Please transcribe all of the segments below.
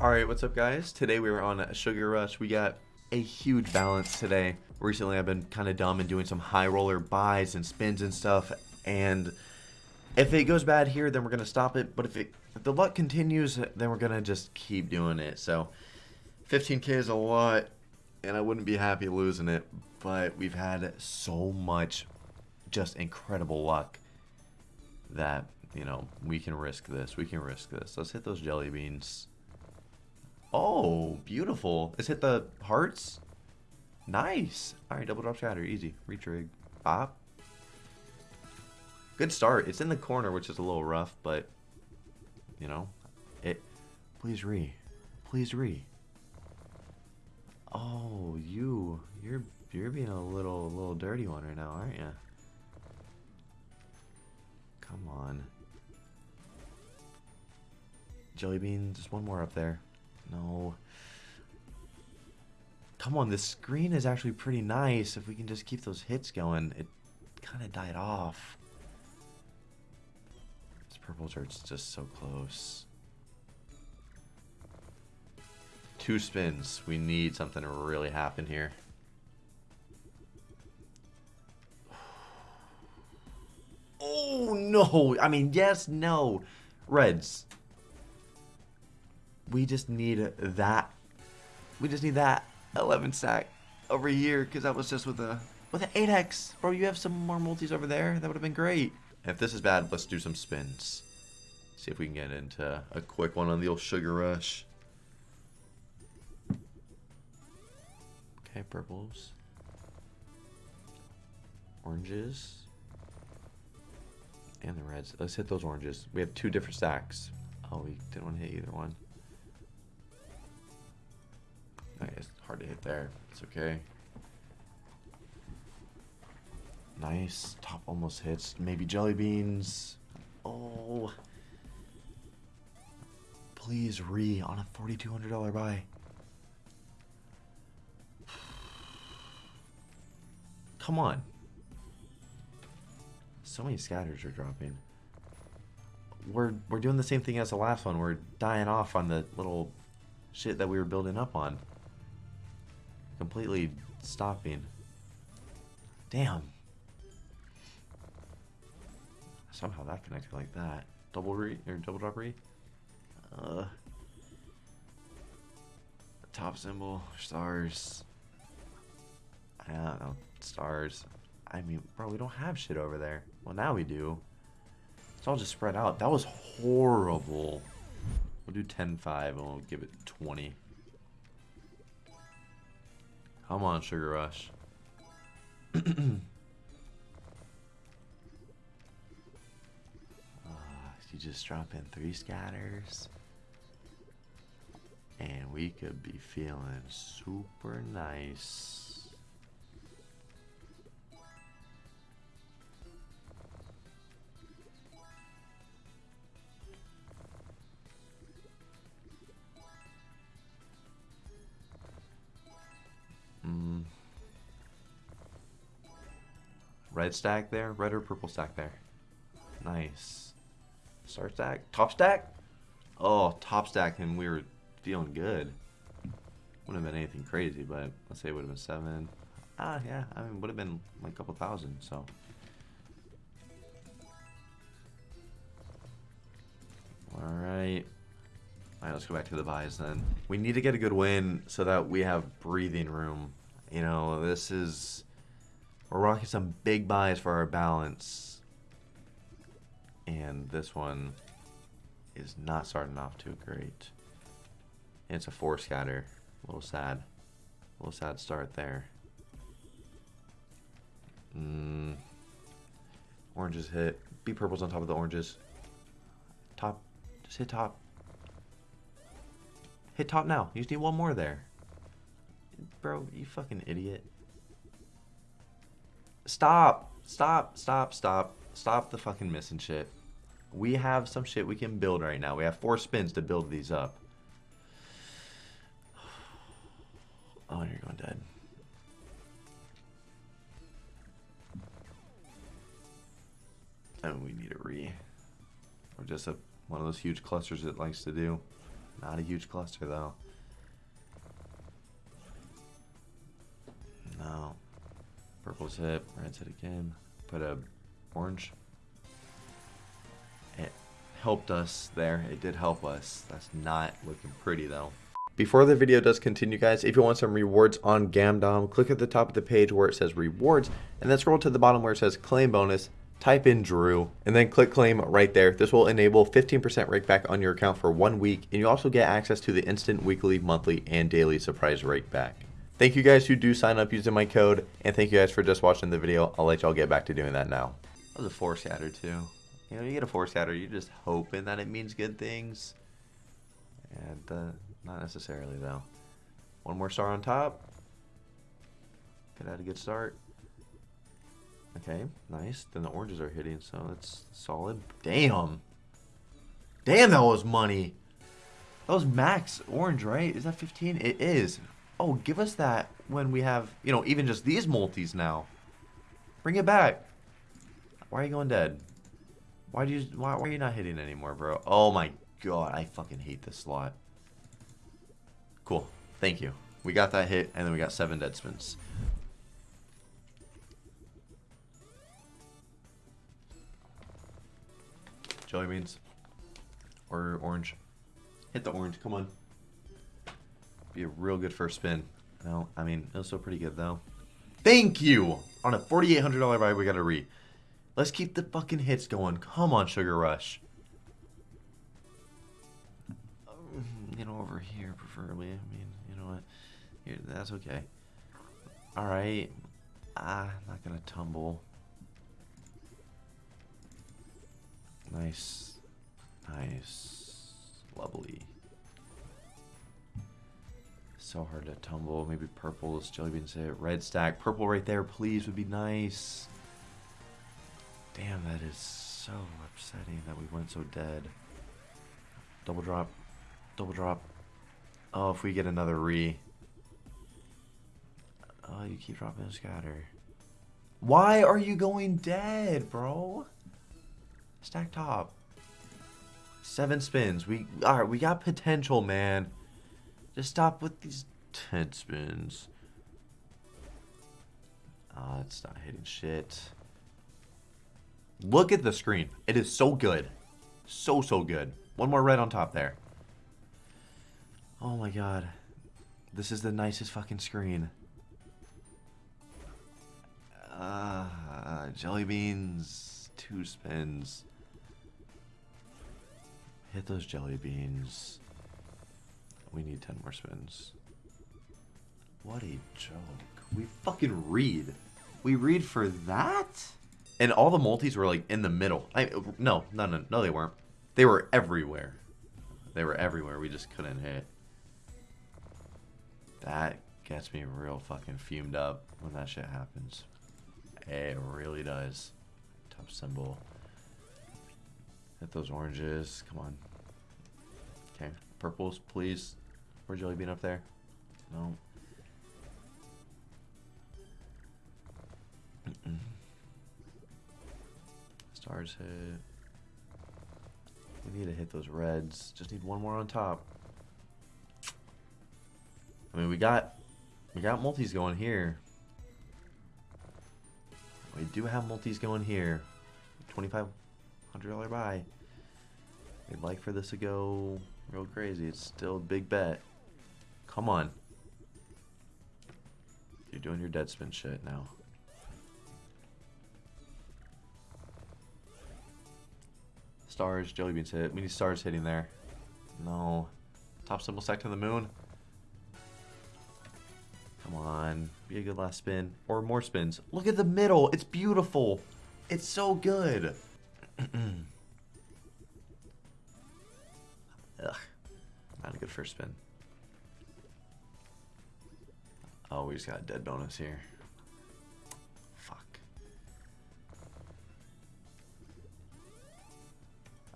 Alright, what's up guys? Today we were on a Sugar Rush. We got a huge balance today. Recently I've been kind of dumb and doing some high roller buys and spins and stuff. And if it goes bad here, then we're going to stop it. But if, it, if the luck continues, then we're going to just keep doing it. So 15k is a lot and I wouldn't be happy losing it. But we've had so much just incredible luck that, you know, we can risk this. We can risk this. Let's hit those jelly beans. Oh, beautiful. Let's hit the hearts. Nice. All right, double drop shatter. Easy. Retrig. Pop. Good start. It's in the corner, which is a little rough, but, you know, it... Please re. Please re. Oh, you. You're you're being a little little dirty one right now, aren't you? Come on. Jelly bean, just one more up there. No. Come on, this screen is actually pretty nice. If we can just keep those hits going. It kind of died off. This purple dirt's just so close. Two spins. We need something to really happen here. Oh, no. I mean, yes, no. Reds we just need that. We just need that 11 stack over here because that was just with a with an 8x. Bro, you have some more multis over there. That would have been great. If this is bad, let's do some spins. See if we can get into a quick one on the old Sugar Rush. Okay, purples. Oranges. And the reds. Let's hit those oranges. We have two different stacks. Oh, we didn't want to hit either one. Hard to hit there. It's okay. Nice. Top almost hits. Maybe jelly beans. Oh. Please re on a $4,200 buy. Come on. So many scatters are dropping. We're we're doing the same thing as the last one. We're dying off on the little shit that we were building up on completely stopping. Damn. Somehow that connected like that. Double re or double drop re. Uh. Top symbol stars. I don't know stars. I mean, bro, we don't have shit over there. Well, now we do. It's all just spread out. That was horrible. We'll do 10-5 and we'll give it 20. Come on, Sugar Rush. uh, you just drop in three scatters. And we could be feeling super nice. Red stack there? Red or purple stack there? Nice. Star stack? Top stack? Oh, top stack and we were feeling good. Wouldn't have been anything crazy, but let's say it would have been seven. Ah, yeah, I mean, would have been like a couple thousand, so. Alright. Alright, let's go back to the buys then. We need to get a good win so that we have breathing room. You know, this is we're rocking some big buys for our balance. And this one is not starting off too great. And it's a four scatter. A little sad. A little sad start there. Mm. Oranges hit. Be purples on top of the oranges. Top. Just hit top. Hit top now. You just need one more there. Bro, you fucking idiot. Stop. Stop. Stop. Stop. Stop the fucking missing shit. We have some shit we can build right now. We have four spins to build these up. Oh, you're going dead. And we need a re. Or just a, one of those huge clusters it likes to do. Not a huge cluster though. No. Purple's hit, red's hit again. Put a orange. It helped us there. It did help us. That's not looking pretty though. Before the video does continue guys, if you want some rewards on Gamdom, click at the top of the page where it says rewards and then scroll to the bottom where it says claim bonus type in Drew, and then click claim right there. This will enable 15% rake back on your account for one week, and you also get access to the instant weekly, monthly, and daily surprise rake back. Thank you guys who do sign up using my code, and thank you guys for just watching the video. I'll let y'all get back to doing that now. That was a four scatter too. You know, you get a four scatter, you're just hoping that it means good things. And uh, not necessarily though. One more star on top. Could have a good start. Okay, nice. Then the oranges are hitting, so that's solid. Damn. Damn, that was money. That was max orange, right? Is that 15? It is. Oh, give us that when we have, you know, even just these multis now. Bring it back. Why are you going dead? Why do you why, why are you not hitting anymore, bro? Oh my god, I fucking hate this slot. Cool. Thank you. We got that hit, and then we got seven dead spins. Jelly beans. Or orange. Hit the orange, come on. Be a real good first spin. No, I mean, it was still pretty good though. Thank you! On a $4,800 buy, we got a re. Let's keep the fucking hits going. Come on, Sugar Rush. You know, over here, preferably. I mean, you know what? Here, that's okay. Alright. Ah, I'm not gonna tumble. Nice. Nice. Lovely. So hard to tumble. Maybe purples. Jelly beans hit. Red stack. Purple right there, please, would be nice. Damn, that is so upsetting that we went so dead. Double drop. Double drop. Oh, if we get another re. Oh, you keep dropping a scatter. Why are you going dead, bro? Stack top. Seven spins. We all right. We got potential, man. Just stop with these ten spins. Oh, it's not hitting shit. Look at the screen. It is so good. So, so good. One more red on top there. Oh my god. This is the nicest fucking screen. Uh, jelly beans. Two spins. Hit those jelly beans. We need 10 more spins. What a joke. We fucking read. We read for that? And all the multis were like in the middle. I no, no, no, no, they weren't. They were everywhere. They were everywhere. We just couldn't hit. That gets me real fucking fumed up when that shit happens. It really does. Top symbol. Hit those oranges. Come on. Okay. Purples, please. Or jelly bean up there? No. Stars hit. We need to hit those reds. Just need one more on top. I mean, we got we got multis going here. We do have multis going here. Twenty-five hundred dollar buy. I'd like for this to go real crazy. It's still a big bet. Come on. You're doing your dead spin shit now. Stars, jelly beans hit. We need stars hitting there. No. Top symbol stack to the moon. Come on. Be a good last spin. Or more spins. Look at the middle. It's beautiful. It's so good. Ugh. Not a good first spin. Oh, we just got a dead bonus here. Fuck.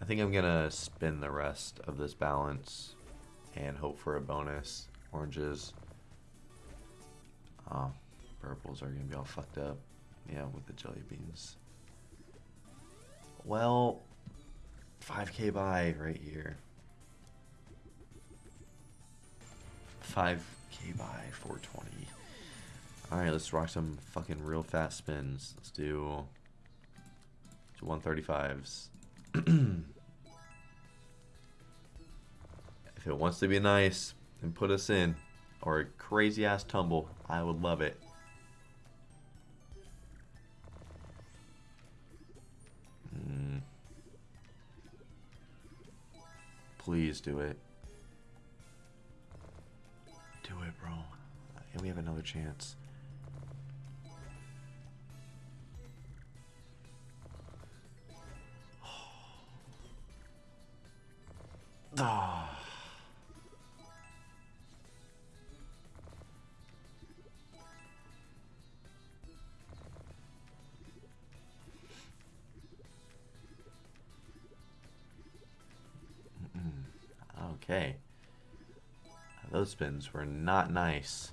I think I'm gonna spin the rest of this balance and hope for a bonus. Oranges. Oh, purples are gonna be all fucked up. Yeah, with the jelly beans. Well, 5k buy right here. 5k by 420. Alright, let's rock some fucking real fast spins. Let's do, do 135s. if it wants to be nice and put us in, or a crazy ass tumble, I would love it. Mm. Please do it. And we have another chance. Ah. Okay. Those spins were not nice.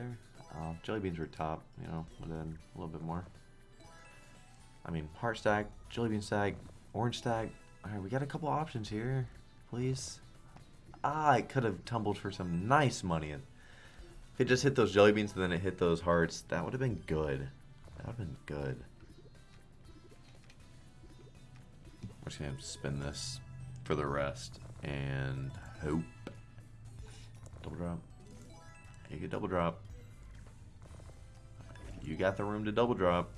There. Uh, jelly beans were top, you know, but then a little bit more. I mean, heart stack, jelly bean stack, orange stack. All right, we got a couple options here, please. Ah, I could have tumbled for some nice money. If it just hit those jelly beans and then it hit those hearts, that would have been good. That would have been good. I'm just gonna spin this for the rest and hope. Double drop. You get double drop. You got the room to double drop.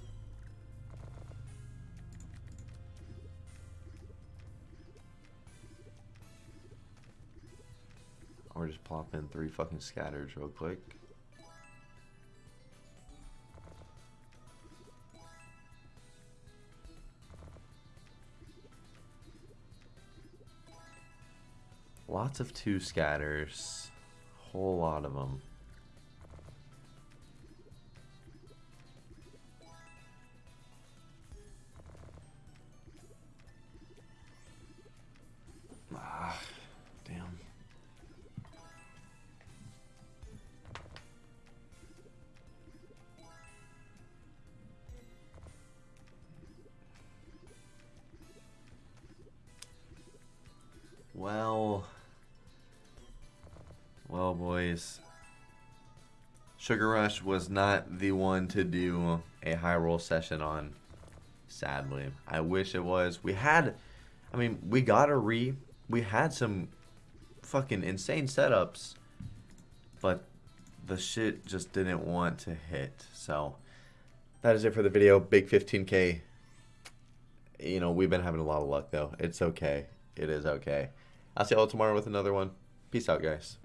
Or just plop in three fucking scatters real quick. Lots of two scatters. Whole lot of them. Sugar Rush was not the one to do a high roll session on, sadly. I wish it was. We had, I mean, we got a re. We had some fucking insane setups, but the shit just didn't want to hit. So that is it for the video. Big 15k. You know, we've been having a lot of luck though. It's okay. It is okay. I'll see y'all tomorrow with another one. Peace out, guys.